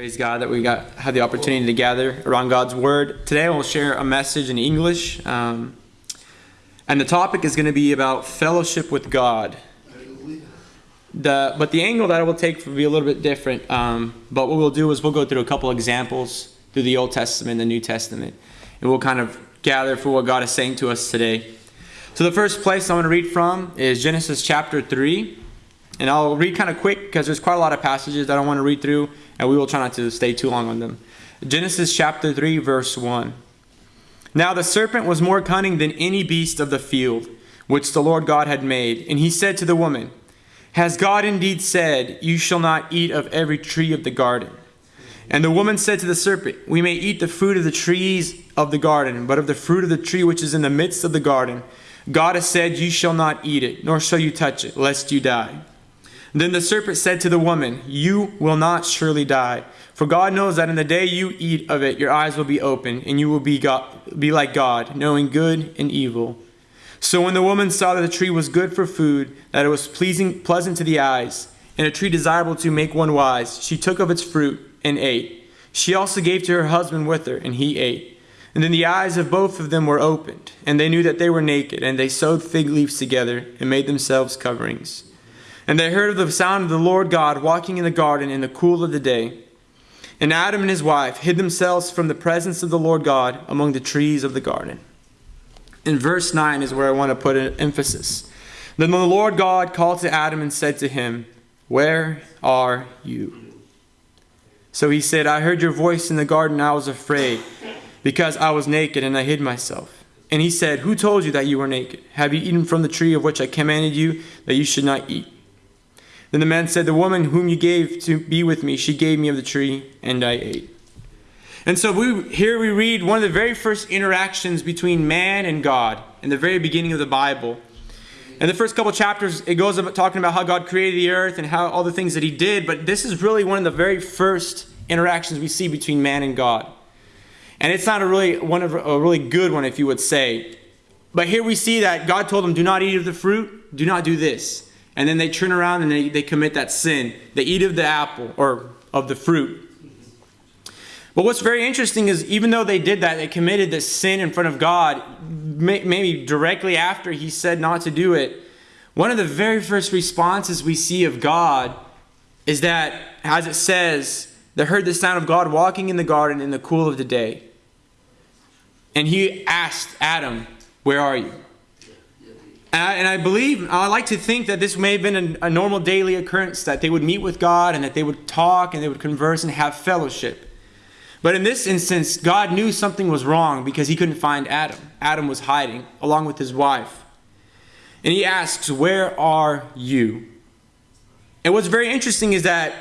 Praise God that we got had the opportunity to gather around God's Word. Today I will share a message in English, um, and the topic is going to be about fellowship with God. The, but the angle that I will take will be a little bit different. Um, but what we'll do is we'll go through a couple examples through the Old Testament and the New Testament, and we'll kind of gather for what God is saying to us today. So the first place I want to read from is Genesis chapter 3. And I'll read kind of quick because there's quite a lot of passages that I want to read through, and we will try not to stay too long on them. Genesis chapter 3, verse 1. Now the serpent was more cunning than any beast of the field, which the Lord God had made. And he said to the woman, Has God indeed said, You shall not eat of every tree of the garden? And the woman said to the serpent, We may eat the fruit of the trees of the garden, but of the fruit of the tree which is in the midst of the garden, God has said, You shall not eat it, nor shall you touch it, lest you die. Then the serpent said to the woman, You will not surely die. For God knows that in the day you eat of it, your eyes will be open, and you will be, God, be like God, knowing good and evil. So when the woman saw that the tree was good for food, that it was pleasing, pleasant to the eyes, and a tree desirable to make one wise, she took of its fruit and ate. She also gave to her husband with her, and he ate. And then the eyes of both of them were opened, and they knew that they were naked, and they sewed fig leaves together and made themselves coverings. And they heard of the sound of the Lord God walking in the garden in the cool of the day. And Adam and his wife hid themselves from the presence of the Lord God among the trees of the garden. In verse 9 is where I want to put an emphasis. Then the Lord God called to Adam and said to him, Where are you? So he said, I heard your voice in the garden, I was afraid, because I was naked and I hid myself. And he said, Who told you that you were naked? Have you eaten from the tree of which I commanded you that you should not eat? Then the man said, The woman whom you gave to be with me, she gave me of the tree, and I ate. And so we, here we read one of the very first interactions between man and God in the very beginning of the Bible. In the first couple chapters, it goes about talking about how God created the earth and how all the things that He did, but this is really one of the very first interactions we see between man and God. And it's not a really one of a really good one, if you would say. But here we see that God told him, "Do not eat of the fruit. Do not do this." And then they turn around and they, they commit that sin. They eat of the apple or of the fruit. But what's very interesting is even though they did that, they committed this sin in front of God, maybe directly after he said not to do it. One of the very first responses we see of God is that, as it says, they heard the sound of God walking in the garden in the cool of the day. And he asked Adam, Where are you? And I, believe, I like to think that this may have been a, a normal daily occurrence, that they would meet with God and that they would talk and they would converse and have fellowship. But in this instance, God knew something was wrong because he couldn't find Adam. Adam was hiding along with his wife. And he asks, Where are you? And what's very interesting is that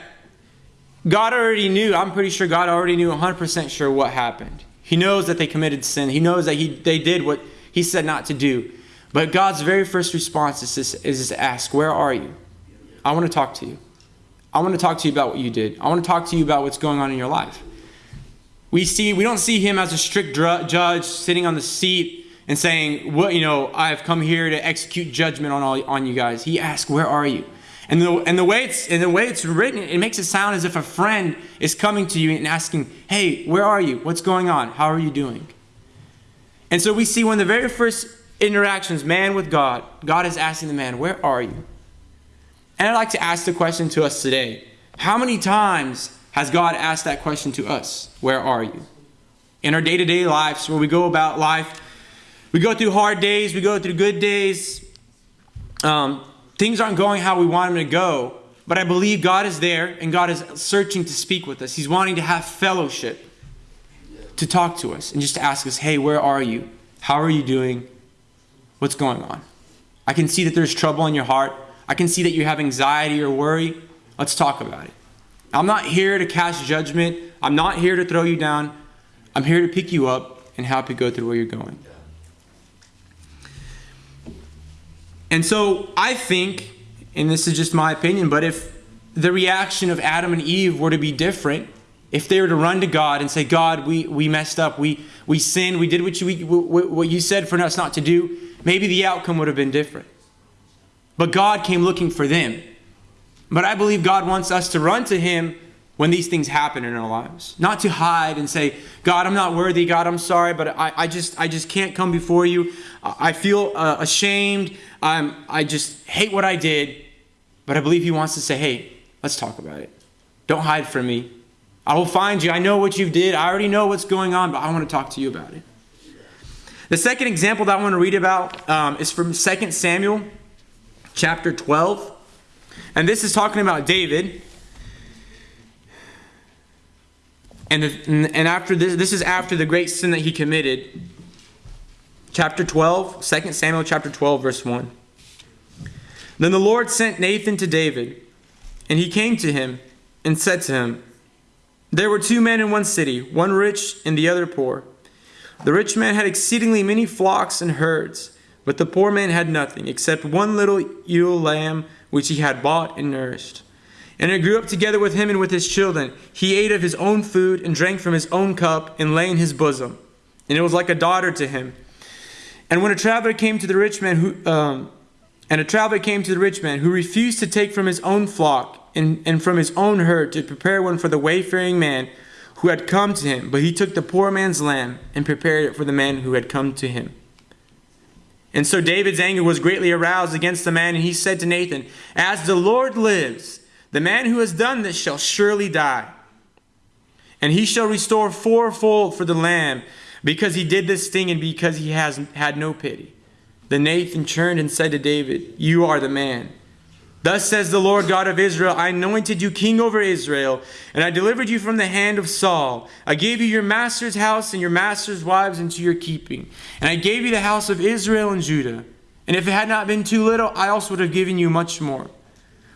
God already knew, I'm pretty sure God already knew 100% sure what happened. He knows that they committed sin, He knows that he, they did what He said not to do. But God's very first response is, this, is to ask, Where are you? I want to talk to you. I want to talk to you about what you did. I want to talk to you about what's going on in your life. We see we don't see him as a strict judge sitting on the seat and saying, "What you know, I've come here to execute judgment on all on you guys." He asks, "Where are you?" And the, and the way it's and the way it's written, it makes it sound as if a friend is coming to you and asking, "Hey, where are you? What's going on? How are you doing?" And so we see one of the very first interactions, man with God, God is asking the man, Where are you? And I'd like to ask the question to us today How many times has God asked that question to us? Where are you? In our day to day lives, where we go about life, we go through hard days, we go through good days. Um, things aren't going how we want them to go, but I believe God is there and God is searching to speak with us. He's wanting to have fellowship, to talk to us, and just to ask us, Hey, where are you? How are you doing? What's going on? I can see that there's trouble in your heart. I can see that you have anxiety or worry. Let's talk about it. I'm not here to cast judgment. I'm not here to throw you down. I'm here to pick you up and help you go through where you're going. And so I think, and this is just my opinion, but if the reaction of Adam and Eve were to be different, if they were to run to God and say, God, we, we messed up, we, we sinned, we did what you, what you said for us not to do, maybe the outcome would have been different. But God came looking for them. But I believe God wants us to run to Him when these things happen in our lives. Not to hide and say, God, I'm not worthy. God, I'm sorry, but I, I just I just can't come before you. I feel uh, ashamed. I'm, I just hate what I did. But I believe He wants to say, hey, let's talk about it. Don't hide from me. I will find you. I know what you did. I already know what's going on, but I want to talk to you about it. The second example that I want to read about um, is from 2 Samuel chapter 12. And this is talking about David. And, and after this, this is after the great sin that he committed. Chapter 12, 2 Samuel chapter 12, verse 1. Then the Lord sent Nathan to David, and he came to him and said to him, There were two men in one city, one rich and the other poor. The rich man had exceedingly many flocks and herds, but the poor man had nothing except one little ewe lamb which he had bought and nourished. And it grew up together with him and with his children. He ate of his own food and drank from his own cup and lay in his bosom. And it was like a daughter to him. And when a traveler came to the rich man who, um, and a traveler came to the rich man who refused to take from his own flock and, and from his own herd to prepare one for the wayfaring man who had come to him, but he took the poor man's lamb and prepared it for the man who had come to him. And so David's anger was greatly aroused against the man, and he said to Nathan, As the Lord lives, the man who has done this shall surely die. And he shall restore fourfold for the lamb, because he did this thing and because he has had no pity. Then Nathan turned and said to David, You are the man. Thus says the Lord God of Israel I anointed you king over Israel, and I delivered you from the hand of Saul. I gave you your master's house and your master's wives into your keeping. And I gave you the house of Israel and Judah. And if it had not been too little, I also would have given you much more.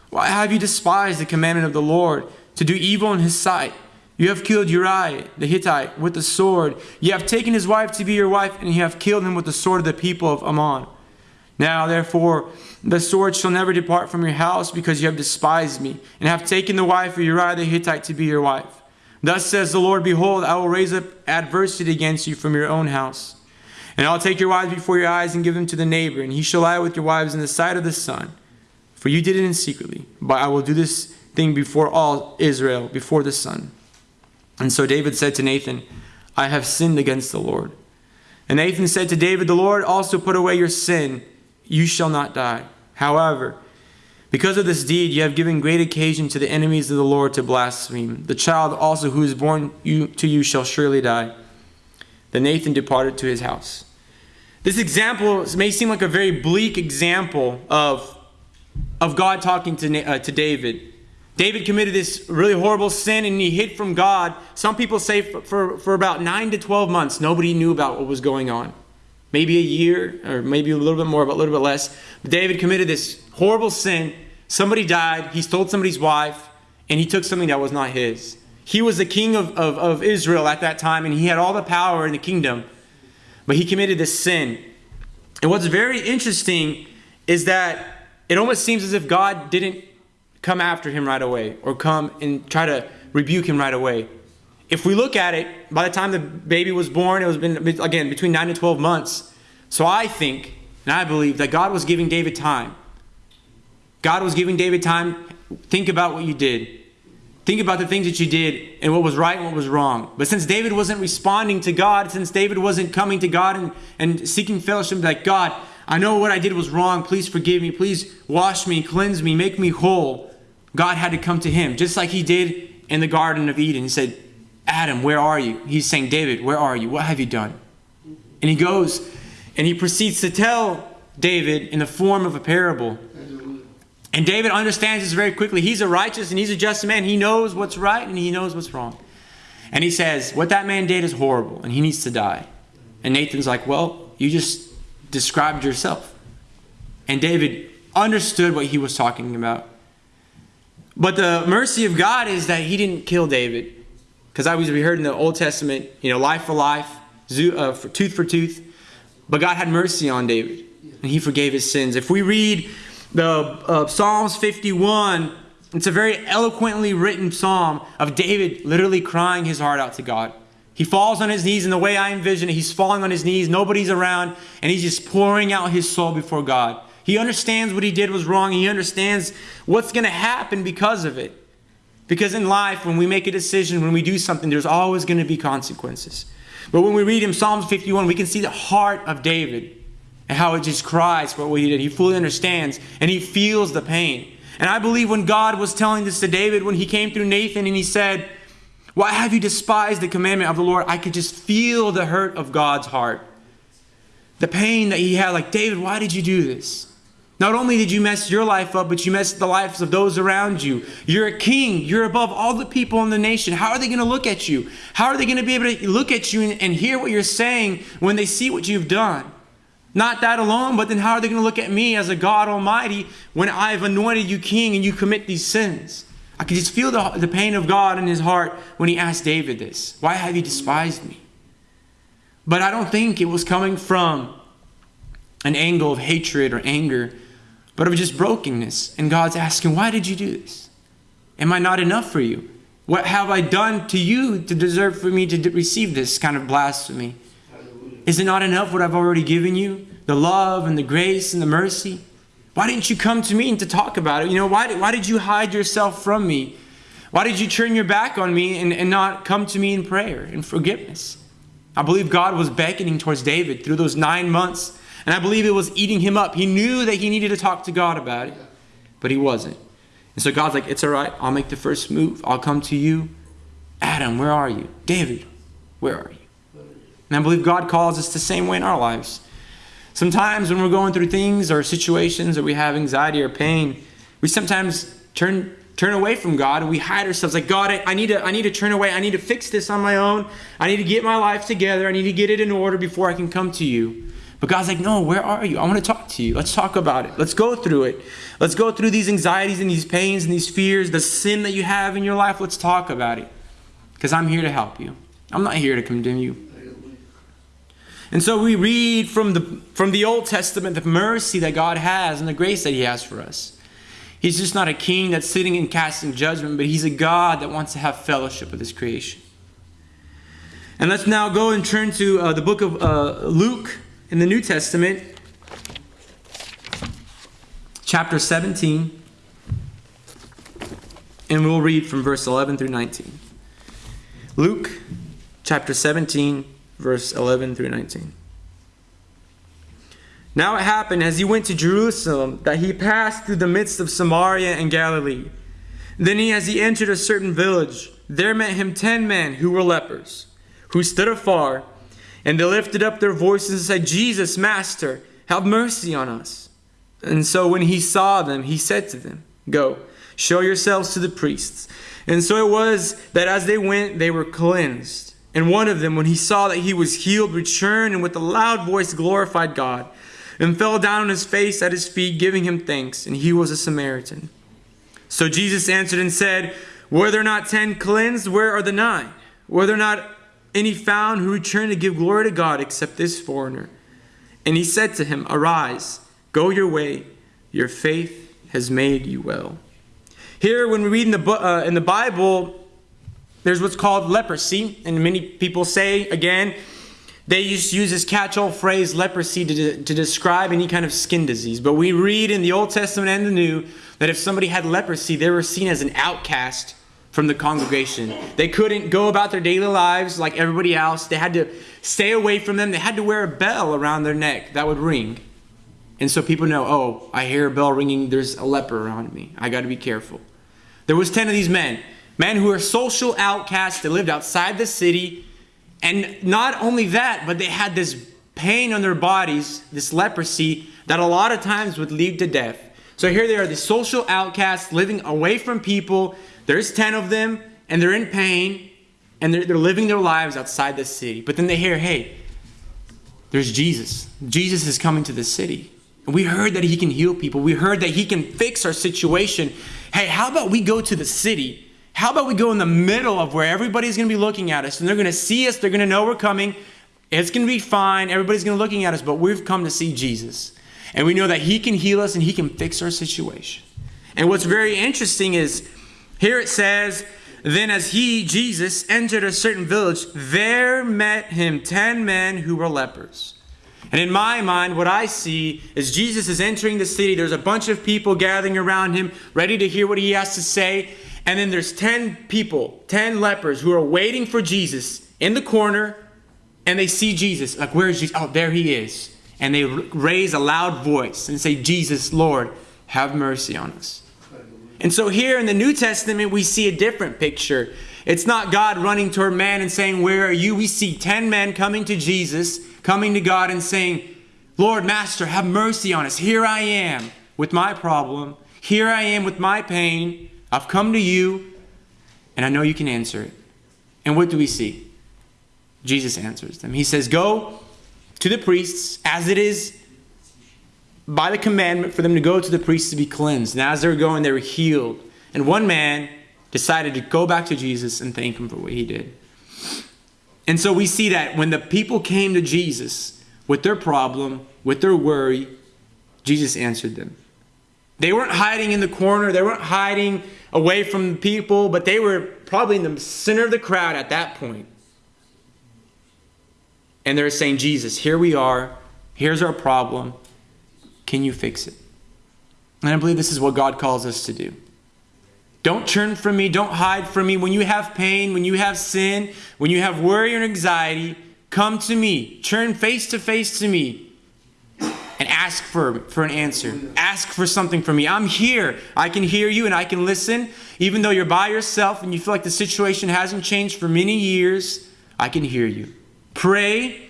Why have you despised the commandment of the Lord to do evil in his sight? You have killed Uriah the Hittite with the sword. You have taken his wife to be your wife, and you have killed him with the sword of the people of Ammon. Now, therefore, the sword shall never depart from your house because you have despised me, and have taken the wife of Uriah the Hittite to be your wife. Thus says the Lord, Behold, I will raise up adversity against you from your own house. And I'll take your wives before your eyes and give them to the neighbor, and he shall lie with your wives in the sight of the sun. For you did it in secretly, but I will do this thing before all Israel, before the sun. And so David said to Nathan, I have sinned against the Lord. And Nathan said to David, The Lord also put away your sin you shall not die. However, because of this deed, you have given great occasion to the enemies of the Lord to blaspheme. The child also who is born you, to you shall surely die. Then Nathan departed to his house. This example may seem like a very bleak example of, of God talking to, uh, to David. David committed this really horrible sin and he hid from God. Some people say for, for, for about 9 to 12 months, nobody knew about what was going on maybe a year, or maybe a little bit more, but a little bit less. David committed this horrible sin. Somebody died. He stole somebody's wife, and he took something that was not his. He was the king of, of, of Israel at that time, and he had all the power in the kingdom, but he committed this sin. And what's very interesting is that it almost seems as if God didn't come after him right away or come and try to rebuke him right away if we look at it, by the time the baby was born, it was been, again, between 9 and 12 months. So I think, and I believe, that God was giving David time. God was giving David time. Think about what you did. Think about the things that you did and what was right and what was wrong. But since David wasn't responding to God, since David wasn't coming to God and, and seeking fellowship, like, God, I know what I did was wrong. Please forgive me. Please wash me, cleanse me, make me whole. God had to come to him, just like he did in the Garden of Eden. He said, Adam, where are you? He's saying, David, where are you? What have you done? And he goes and he proceeds to tell David in the form of a parable. And David understands this very quickly. He's a righteous and he's a just man. He knows what's right and he knows what's wrong. And he says, What that man did is horrible and he needs to die. And Nathan's like, Well, you just described yourself. And David understood what he was talking about. But the mercy of God is that he didn't kill David. Because I was we heard in the Old Testament, you know, life for life, uh, tooth for tooth. But God had mercy on David, and He forgave his sins. If we read the uh, Psalms 51, it's a very eloquently written psalm of David literally crying his heart out to God. He falls on his knees, and the way I envision it, he's falling on his knees, nobody's around, and he's just pouring out his soul before God. He understands what he did was wrong, he understands what's going to happen because of it. Because in life, when we make a decision, when we do something, there's always going to be consequences. But when we read in Psalms 51, we can see the heart of David and how it just cries for what he did. He fully understands and he feels the pain. And I believe when God was telling this to David, when he came through Nathan and he said, Why have you despised the commandment of the Lord? I could just feel the hurt of God's heart. The pain that he had, like, David, why did you do this? Not only did you mess your life up, but you messed the lives of those around you. You're a king. You're above all the people in the nation. How are they going to look at you? How are they going to be able to look at you and, and hear what you're saying when they see what you've done? Not that alone, but then how are they going to look at me as a God Almighty when I've anointed you king and you commit these sins? I could just feel the, the pain of God in his heart when he asked David this Why have you despised me? But I don't think it was coming from an angle of hatred or anger, but of just brokenness. And God's asking, Why did you do this? Am I not enough for you? What have I done to you to deserve for me to receive this kind of blasphemy? Is it not enough what I've already given you? The love and the grace and the mercy? Why didn't you come to me and to talk about it? You know, why did, why did you hide yourself from me? Why did you turn your back on me and, and not come to me in prayer and forgiveness? I believe God was beckoning towards David through those nine months, and I believe it was eating him up. He knew that he needed to talk to God about it, but he wasn't. And so God's like, It's all right. I'll make the first move. I'll come to you. Adam, where are you? David, where are you? And I believe God calls us the same way in our lives. Sometimes when we're going through things or situations or we have anxiety or pain, we sometimes turn turn away from God and we hide ourselves like God, I, I need to I need to turn away. I need to fix this on my own. I need to get my life together. I need to get it in order before I can come to you. But God's like, no, where are you? I want to talk to you. Let's talk about it. Let's go through it. Let's go through these anxieties and these pains and these fears, the sin that you have in your life. Let's talk about it. Because I'm here to help you. I'm not here to condemn you. And so we read from the, from the Old Testament the mercy that God has and the grace that He has for us. He's just not a king that's sitting and casting judgment, but He's a God that wants to have fellowship with His creation. And let's now go and turn to uh, the book of uh, Luke in the New Testament, chapter 17. And we'll read from verse 11 through 19. Luke chapter 17 verse 11 through 19. Now it happened as he went to Jerusalem that he passed through the midst of Samaria and Galilee. Then he, as he entered a certain village, there met him ten men who were lepers, who stood afar, and they lifted up their voices and said, Jesus, Master, have mercy on us. And so when he saw them, he said to them, Go, show yourselves to the priests. And so it was that as they went, they were cleansed. And one of them, when he saw that he was healed, returned and with a loud voice glorified God, and fell down on his face at his feet, giving him thanks. And he was a Samaritan. So Jesus answered and said, Were there not ten cleansed? Where are the nine? Were there not any found who returned to give glory to God except this foreigner? And he said to him, Arise, go your way, your faith has made you well. Here, when we read in the, uh, in the Bible, there's what's called leprosy, and many people say, again, they just use this catch-all phrase leprosy to, to describe any kind of skin disease. But we read in the Old Testament and the New that if somebody had leprosy, they were seen as an outcast from the congregation. They couldn't go about their daily lives like everybody else. They had to stay away from them. They had to wear a bell around their neck that would ring. And so people know, oh, I hear a bell ringing, there's a leper around me. I got to be careful. There was 10 of these men. Men who were social outcasts, they lived outside the city. And not only that, but they had this pain on their bodies, this leprosy, that a lot of times would lead to death. So here they are, the social outcasts living away from people. There's 10 of them, and they're in pain, and they're, they're living their lives outside the city. But then they hear, hey, there's Jesus. Jesus is coming to the city. And we heard that he can heal people. We heard that he can fix our situation. Hey, how about we go to the city how about we go in the middle of where everybody's going to be looking at us and they're going to see us, they're going to know we're coming. It's going to be fine. Everybody's going to be looking at us, but we've come to see Jesus. And we know that he can heal us and he can fix our situation. And what's very interesting is here it says, then as he, Jesus, entered a certain village, there met him ten men who were lepers. And in my mind, what I see is Jesus is entering the city. There's a bunch of people gathering around him, ready to hear what he has to say. And then there's 10 people, 10 lepers who are waiting for Jesus in the corner and they see Jesus. Like, where is Jesus? Oh, there he is. And they raise a loud voice and say, Jesus, Lord, have mercy on us. And so here in the New Testament, we see a different picture. It's not God running toward man and saying, Where are you? We see 10 men coming to Jesus, coming to God and saying, Lord, Master, have mercy on us. Here I am with my problem. Here I am with my pain. I've come to you, and I know you can answer it. And what do we see? Jesus answers them. He says, Go to the priests as it is by the commandment for them to go to the priests to be cleansed. And as they were going, they were healed. And one man decided to go back to Jesus and thank him for what he did. And so we see that when the people came to Jesus with their problem, with their worry, Jesus answered them. They weren't hiding in the corner, they weren't hiding away from the people, but they were probably in the center of the crowd at that point. And they're saying, Jesus, here we are. Here's our problem. Can you fix it? And I believe this is what God calls us to do. Don't turn from me. Don't hide from me. When you have pain, when you have sin, when you have worry and anxiety, come to me. Turn face to face to me and ask for, for an answer. Ask for something from me. I'm here. I can hear you and I can listen. Even though you're by yourself and you feel like the situation hasn't changed for many years, I can hear you. Pray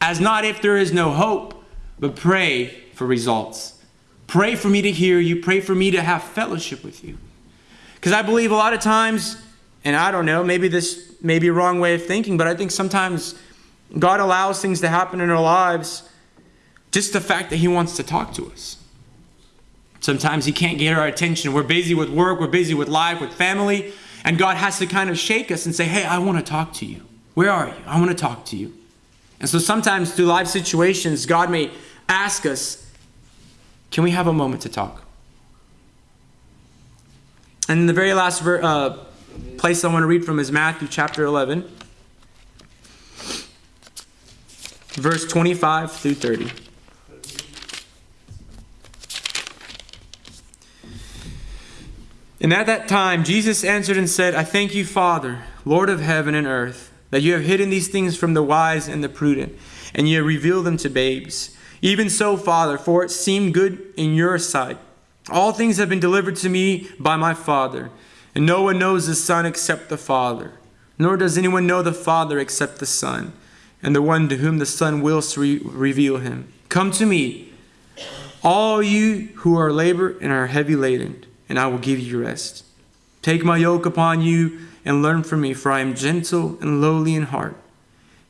as not if there is no hope, but pray for results. Pray for me to hear you. Pray for me to have fellowship with you. Because I believe a lot of times, and I don't know, maybe this may be a wrong way of thinking, but I think sometimes God allows things to happen in our lives just the fact that He wants to talk to us. Sometimes He can't get our attention. We're busy with work, we're busy with life, with family, and God has to kind of shake us and say, Hey, I want to talk to you. Where are you? I want to talk to you. And so sometimes through life situations, God may ask us, Can we have a moment to talk? And the very last ver- uh, place I want to read from is Matthew chapter 11, verse 25 through 30. And at that time, Jesus answered and said, I thank you, Father, Lord of heaven and earth, that you have hidden these things from the wise and the prudent, and you have revealed them to babes. Even so, Father, for it seemed good in your sight. All things have been delivered to me by my Father, and no one knows the Son except the Father, nor does anyone know the Father except the Son, and the one to whom the Son wills to re- reveal him. Come to me, all you who are labor and are heavy laden and I will give you rest. Take my yoke upon you and learn from me, for I am gentle and lowly in heart,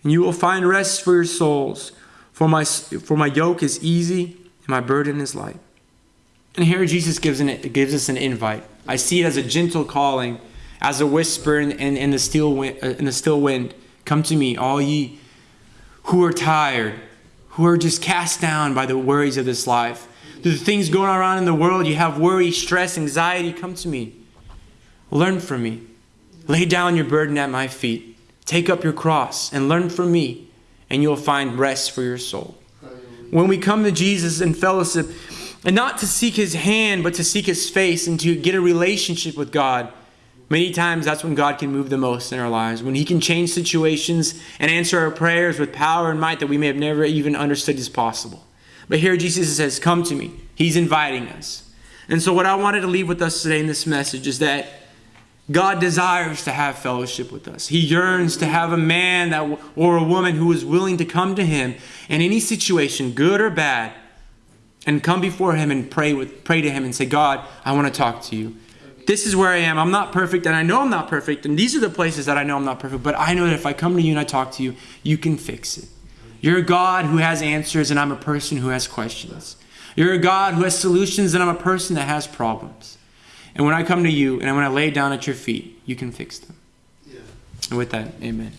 and you will find rest for your souls. For my, for my yoke is easy and my burden is light. And here Jesus gives, an, gives us an invite. I see it as a gentle calling, as a whisper in, in, in the, still wind, uh, in the still wind. Come to me, all ye who are tired, who are just cast down by the worries of this life the things going around in the world, you have worry, stress, anxiety, come to me. Learn from me. Lay down your burden at my feet. Take up your cross and learn from me, and you'll find rest for your soul. When we come to Jesus in fellowship, and not to seek his hand, but to seek his face and to get a relationship with God, many times that's when God can move the most in our lives. When he can change situations and answer our prayers with power and might that we may have never even understood is possible. But here Jesus says, Come to me. He's inviting us. And so, what I wanted to leave with us today in this message is that God desires to have fellowship with us. He yearns to have a man that, or a woman who is willing to come to Him in any situation, good or bad, and come before Him and pray, with, pray to Him and say, God, I want to talk to you. This is where I am. I'm not perfect, and I know I'm not perfect, and these are the places that I know I'm not perfect, but I know that if I come to you and I talk to you, you can fix it. You're a God who has answers, and I'm a person who has questions. You're a God who has solutions, and I'm a person that has problems. And when I come to you and I when I lay down at your feet, you can fix them. Yeah. And with that, amen.